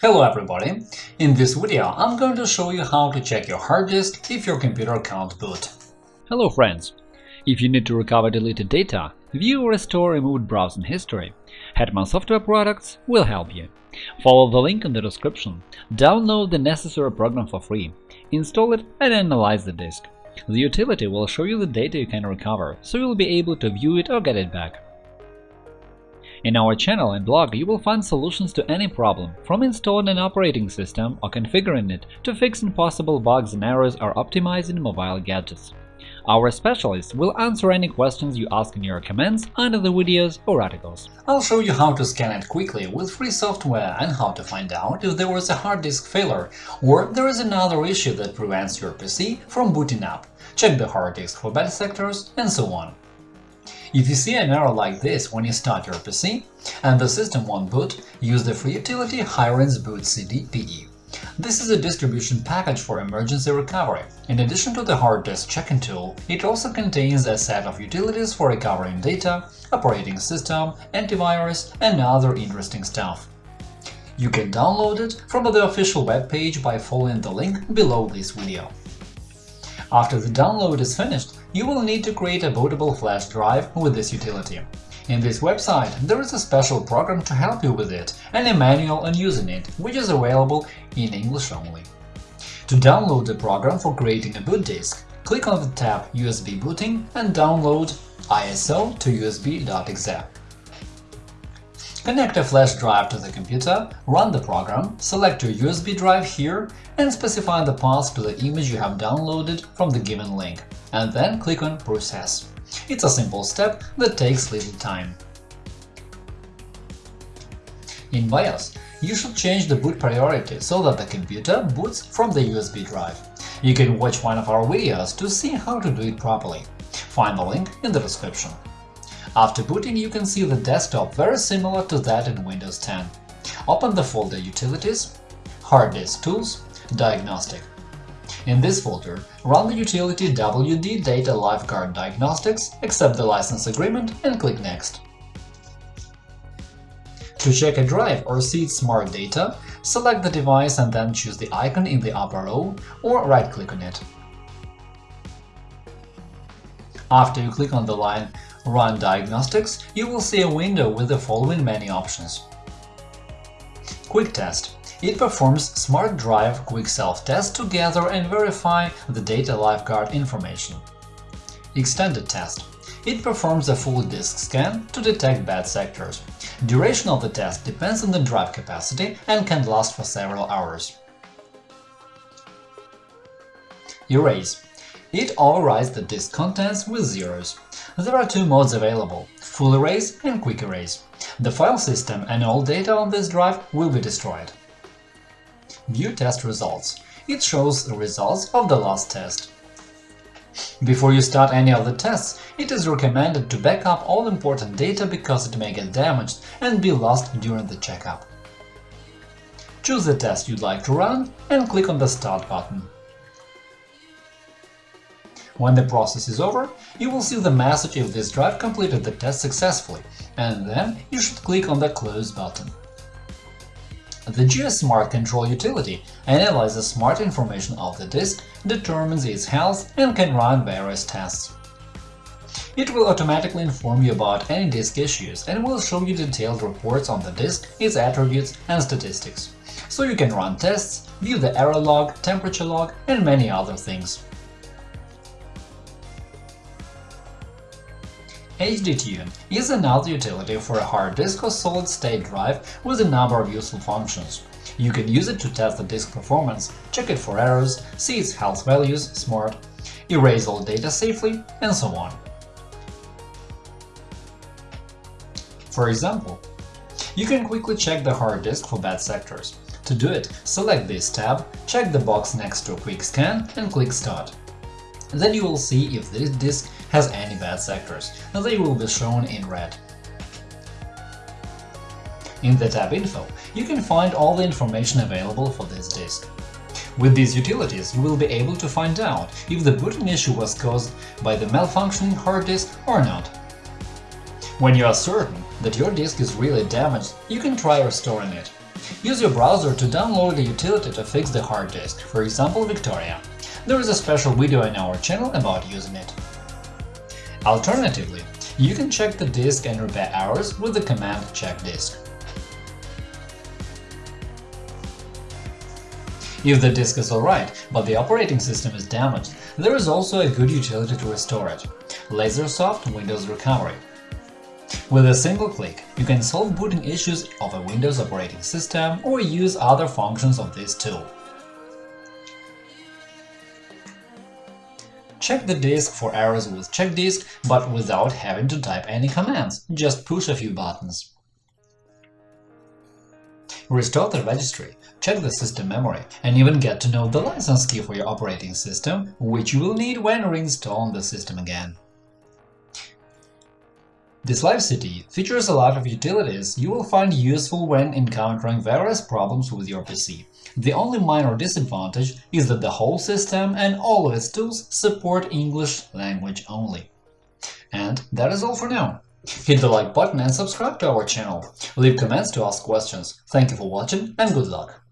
Hello everybody! In this video I'm going to show you how to check your hard disk if your computer can't boot. Hello friends! If you need to recover deleted data, view or restore removed browsing history, Hetman Software Products will help you. Follow the link in the description, download the necessary program for free, install it and analyze the disk. The utility will show you the data you can recover, so you'll be able to view it or get it back. In our channel and blog you will find solutions to any problem, from installing an operating system or configuring it to fixing possible bugs and errors or optimizing mobile gadgets. Our specialists will answer any questions you ask in your comments under the videos or articles. I'll show you how to scan it quickly with free software and how to find out if there was a hard disk failure or there is another issue that prevents your PC from booting up, check the hard disk for bad sectors, and so on. If you see an error like this when you start your PC and the system won't boot, use the free utility Hiren's Boot CD PE. This is a distribution package for emergency recovery. In addition to the hard disk checking tool, it also contains a set of utilities for recovering data, operating system, antivirus, and other interesting stuff. You can download it from the official web page by following the link below this video. After the download is finished, you will need to create a bootable flash drive with this utility. In this website, there is a special program to help you with it and a manual on using it, which is available in English only. To download the program for creating a boot disk, click on the tab USB booting and download ISO to USB.exe. Connect a flash drive to the computer, run the program, select your USB drive here and specify the path to the image you have downloaded from the given link, and then click on Process. It's a simple step that takes little time. In BIOS, you should change the boot priority so that the computer boots from the USB drive. You can watch one of our videos to see how to do it properly. Find the link in the description. After booting, you can see the desktop very similar to that in Windows 10. Open the folder Utilities, Hard Disk Tools, Diagnostic. In this folder, run the utility WD Data Lifeguard Diagnostics, accept the license agreement and click Next. To check a drive or see its smart data, select the device and then choose the icon in the upper row or right-click on it. After you click on the line Run Diagnostics, you will see a window with the following many options. Quick Test it performs Smart Drive Quick Self-Test to gather and verify the data lifeguard information. Extended Test it performs a full disk scan to detect bad sectors. Duration of the test depends on the drive capacity and can last for several hours. Erase it overwrites the disk contents with zeros. There are two modes available – Full Erase and Quick Erase. The file system and all data on this drive will be destroyed. View test results. It shows the results of the last test. Before you start any of the tests, it is recommended to back up all important data because it may get damaged and be lost during the checkup. Choose the test you'd like to run and click on the Start button. When the process is over, you will see the message if this drive completed the test successfully, and then you should click on the Close button. The GSmartControl utility analyzes smart information of the disk, determines its health, and can run various tests. It will automatically inform you about any disk issues and will show you detailed reports on the disk, its attributes and statistics. So you can run tests, view the error log, temperature log, and many other things. HDTune is another utility for a hard disk or solid-state drive with a number of useful functions. You can use it to test the disk performance, check it for errors, see its health values, smart, erase all data safely, and so on. For example, you can quickly check the hard disk for bad sectors. To do it, select this tab, check the box next to Quick Scan and click Start. Then you will see if this disk has any bad sectors, and they will be shown in red. In the tab Info, you can find all the information available for this disk. With these utilities, you will be able to find out if the booting issue was caused by the malfunctioning hard disk or not. When you are certain that your disk is really damaged, you can try restoring it. Use your browser to download a utility to fix the hard disk, for example Victoria. There is a special video in our channel about using it. Alternatively, you can check the disk and repair errors with the command check disk. If the disk is alright, but the operating system is damaged, there is also a good utility to restore it – Lazesoft Windows Recovery. With a single click, you can solve booting issues of a Windows operating system or use other functions of this tool. Check the disk for errors with check disk, but without having to type any commands, just push a few buttons. Restore the registry, check the system memory, and even get to know the license key for your operating system, which you will need when reinstalling the system again. This live CD features a lot of utilities you will find useful when encountering various problems with your PC. The only minor disadvantage is that the whole system and all of its tools support English language only. And that is all for now. Hit the like button and subscribe to our channel. Leave comments to ask questions. Thank you for watching and good luck!